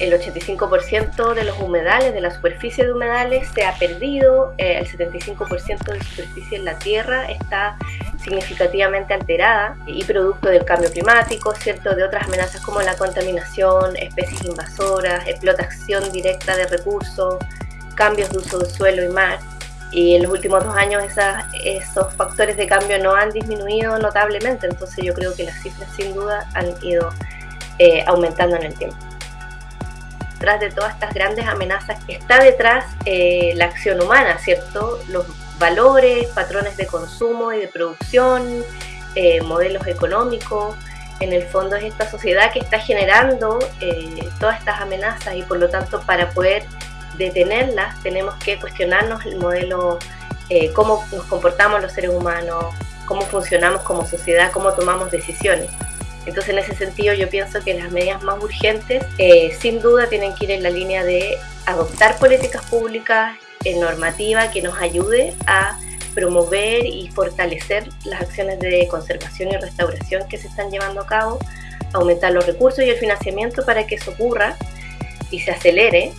el 85% de los humedales, de la superficie de humedales se ha perdido, eh, el 75% de superficie en la tierra está significativamente alterada y producto del cambio climático, ¿cierto? de otras amenazas como la contaminación, especies invasoras, explotación directa de recursos, cambios de uso de suelo y mar. Y en los últimos dos años esos factores de cambio no han disminuido notablemente, entonces yo creo que las cifras sin duda han ido eh, aumentando en el tiempo. Detrás de todas estas grandes amenazas está detrás eh, la acción humana, ¿cierto? Los valores, patrones de consumo y de producción, eh, modelos económicos. En el fondo es esta sociedad que está generando todas estas amenazas y por lo tanto para poder detenerlas tenemos que cuestionarnos el modelo, eh, cómo nos comportamos los seres humanos, cómo funcionamos como sociedad, cómo tomamos decisiones. Entonces en ese sentido yo pienso que las medidas más urgentes eh, sin duda tienen que ir en la línea de adoptar políticas públicas en eh, normativa que nos ayude a promover y fortalecer las acciones de conservación y restauración que se están llevando a cabo, aumentar los recursos y el financiamiento para que eso ocurra y se acelere